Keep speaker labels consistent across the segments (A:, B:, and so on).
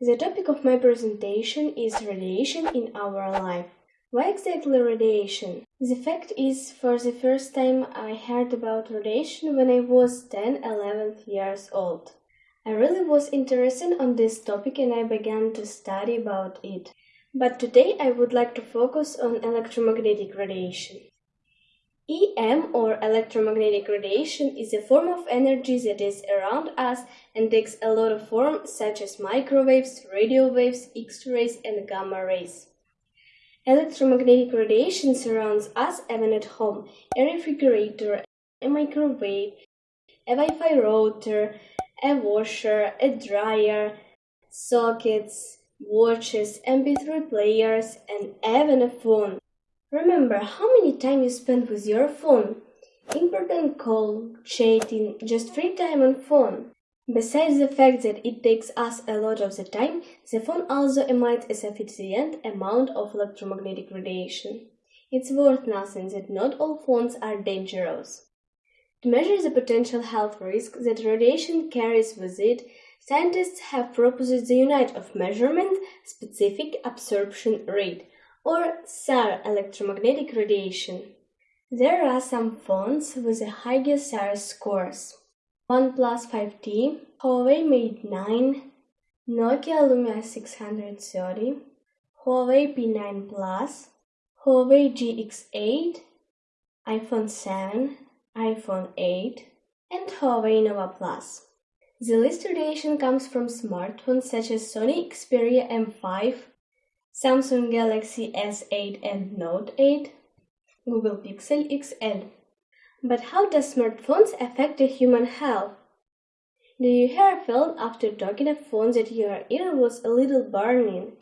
A: The topic of my presentation is radiation in our life. Why exactly radiation? The fact is, for the first time, I heard about radiation when I was 10 11 years old. I really was interested on this topic and I began to study about it. But today I would like to focus on electromagnetic radiation. EM or electromagnetic radiation is a form of energy that is around us and takes a lot of forms such as microwaves, radio waves, X-rays and gamma rays. Electromagnetic radiation surrounds us even at home. A refrigerator, a microwave, a Wi-Fi router, a washer, a dryer, sockets, watches, MP3 players and even a phone. Remember how many time you spend with your phone. Important call, chatting, just free time on phone. Besides the fact that it takes us a lot of the time, the phone also emits a sufficient amount of electromagnetic radiation. It's worth nothing that not all phones are dangerous. To measure the potential health risk that radiation carries with it, scientists have proposed the unit of measurement specific absorption rate or SAR electromagnetic radiation. There are some phones with a higher SAR scores. OnePlus 5T, Huawei Mate 9, Nokia Lumia 630, Huawei P9 Plus, Huawei GX8, iPhone 7, iPhone 8, and Huawei Nova Plus. The list radiation comes from smartphones such as Sony Xperia M5, Samsung Galaxy S8 and Note 8, Google Pixel XL. But how does smartphones affect the human health? Do you ever felt after talking a phone that your ear was a little burning?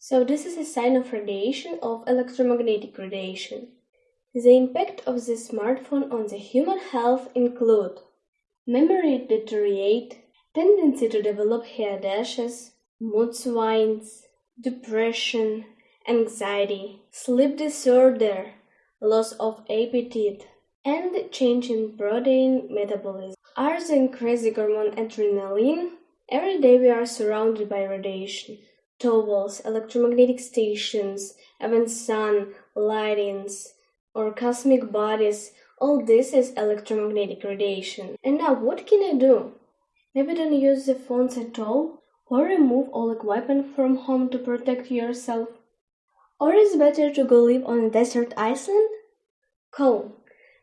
A: So this is a sign of radiation of electromagnetic radiation. The impact of the smartphone on the human health include memory deteriorate, tendency to develop hair dashes, mood swings, depression, anxiety, sleep disorder, loss of appetite, and change in protein metabolism. Are the increasing hormone adrenaline? Every day we are surrounded by radiation. Towels, electromagnetic stations, even sun, lightings, or cosmic bodies, all this is electromagnetic radiation. And now what can I do? Maybe don't use the phones at all? Or remove all equipment from home to protect yourself? Or is better to go live on a desert island? Cool,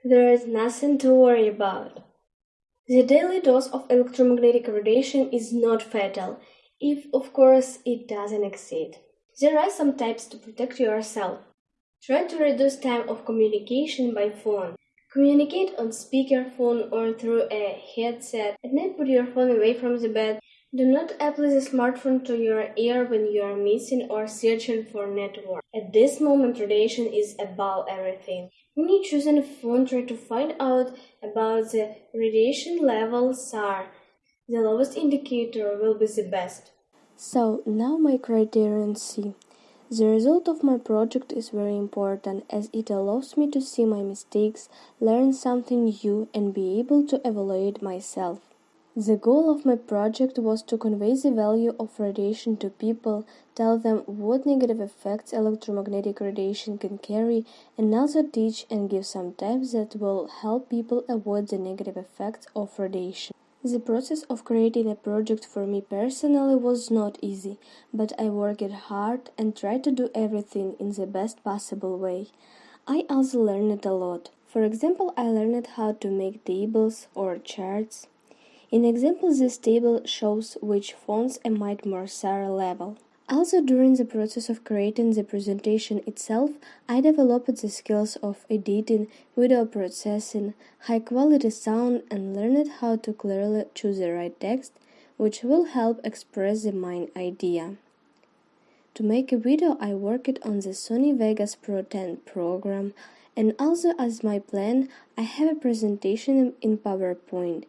A: there is nothing to worry about. The daily dose of electromagnetic radiation is not fatal, if of course it doesn't exceed. There are some types to protect yourself. Try to reduce time of communication by phone. Communicate on speakerphone or through a headset. At night put your phone away from the bed do not apply the smartphone to your ear when you are missing or searching for network. At this moment, radiation is above everything. When you choose a phone, try to find out about the radiation level SAR. The lowest indicator will be the best.
B: So now my criterion C. The result of my project is very important as it allows me to see my mistakes, learn something new and be able to evaluate myself. The goal of my project was to convey the value of radiation to people, tell them what negative effects electromagnetic radiation can carry, and also teach and give some tips that will help people avoid the negative effects of radiation. The process of creating a project for me personally was not easy, but I worked hard and tried to do everything in the best possible way. I also learned a lot. For example, I learned how to make tables or charts. In example, this table shows which fonts emit more SAR level. Also, during the process of creating the presentation itself, I developed the skills of editing, video processing, high quality sound, and learned how to clearly choose the right text, which will help express the main idea. To make a video, I worked on the Sony Vegas Pro 10 program, and also as my plan, I have a presentation in PowerPoint.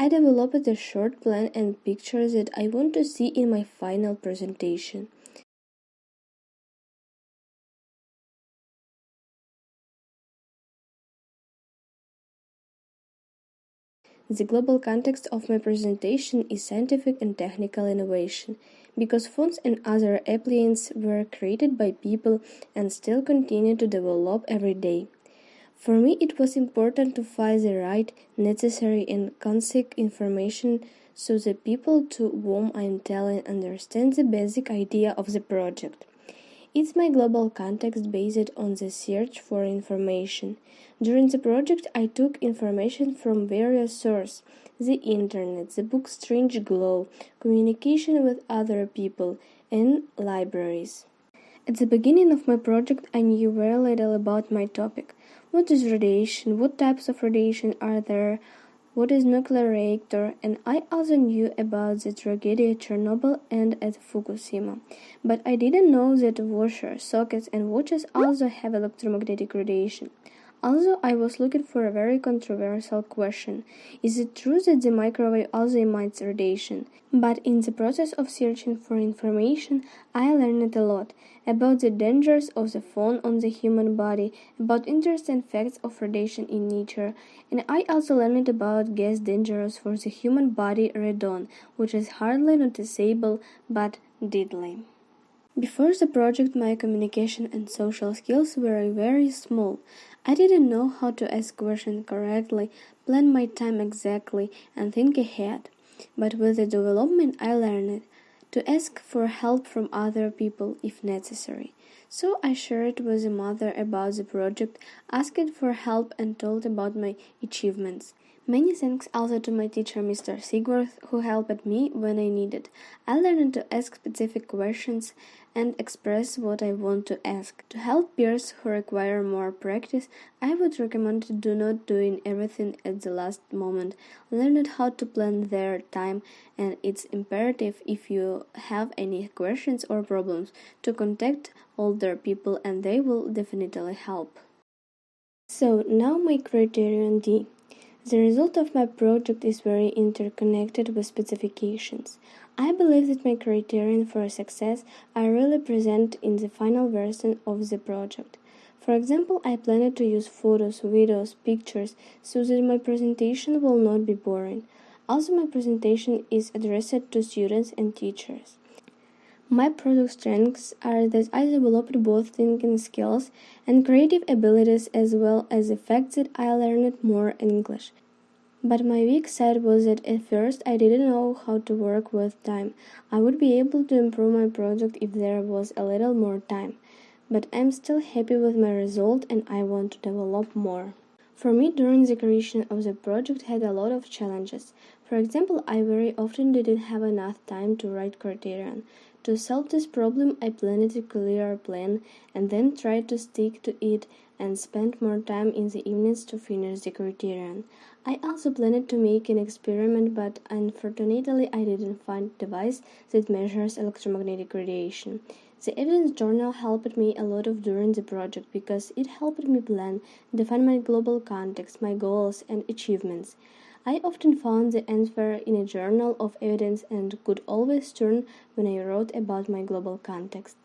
B: I developed a short plan and pictures that I want to see in my final presentation. The global context of my presentation is scientific and technical innovation, because phones and other appliances were created by people and still continue to develop every day. For me, it was important to find the right, necessary, and concise information so the people to whom I am telling understand the basic idea of the project. It's my global context based on the search for information. During the project, I took information from various sources the internet, the book Strange Glow, communication with other people, and libraries. At the beginning of my project, I knew very little about my topic. What is radiation? What types of radiation are there? what is nuclear reactor and I also knew about the tragedy at Chernobyl and at Fukushima. But I didn't know that washers, sockets and watches also have electromagnetic radiation. Also, I was looking for a very controversial question. Is it true that the microwave also emits radiation? But in the process of searching for information, I learned a lot about the dangers of the phone on the human body, about interesting facts of radiation in nature, and I also learned about gas dangerous for the human body radon, which is hardly noticeable but deadly. Before the project, my communication and social skills were very small. I didn't know how to ask questions correctly, plan my time exactly, and think ahead. But with the development, I learned to ask for help from other people if necessary. So I shared with the mother about the project, asked for help, and told about my achievements. Many thanks also to my teacher Mr. Sigworth who helped me when I needed. I learned to ask specific questions and express what I want to ask. To help peers who require more practice, I would recommend to do not doing everything at the last moment. Learn how to plan their time and it's imperative if you have any questions or problems to contact older people and they will definitely help. So now my criterion D. The result of my project is very interconnected with specifications. I believe that my criterion for success are really present in the final version of the project. For example, I planned to use photos, videos, pictures so that my presentation will not be boring. Also, my presentation is addressed to students and teachers. My product strengths are that I developed both thinking skills and creative abilities as well as the fact that I learned more English. But my weak side was that at first I didn't know how to work with time. I would be able to improve my project if there was a little more time. But I'm still happy with my result and I want to develop more. For me, during the creation of the project had a lot of challenges. For example, I very often didn't have enough time to write criterion. To solve this problem, I planned a clear plan and then tried to stick to it and spent more time in the evenings to finish the criterion. I also planned to make an experiment, but unfortunately I didn't find a device that measures electromagnetic radiation. The evidence journal helped me a lot of during the project because it helped me plan, define my global context, my goals and achievements. I often found the answer in a journal of evidence and could always turn when I wrote about my global context.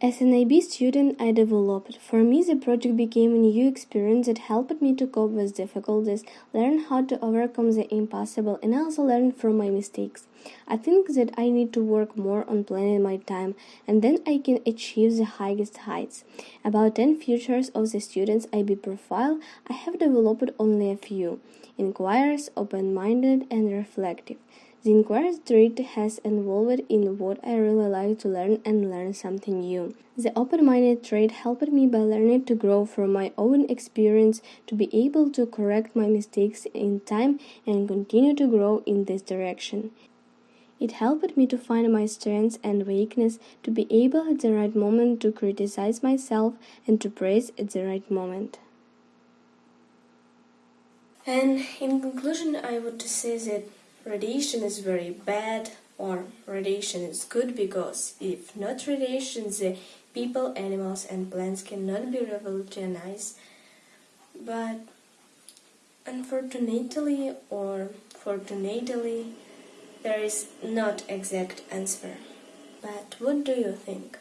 B: As an IB student, I developed. For me, the project became a new experience that helped me to cope with difficulties, learn how to overcome the impossible, and also learn from my mistakes. I think that I need to work more on planning my time, and then I can achieve the highest heights. About 10 features of the student's IB profile, I have developed only a few inquires, open minded, and reflective. The inquiry trait has evolved in what I really like to learn and learn something new. The open minded trait helped me by learning to grow from my own experience, to be able to correct my mistakes in time and continue to grow in this direction. It helped me to find my strengths and weakness, to be able at the right moment to criticize myself and to praise at the right moment. And in conclusion, I would say that radiation is very bad or radiation is good because if not radiation the people, animals and plants cannot be revolutionized. But unfortunately or fortunately there is not exact answer. But what do you think?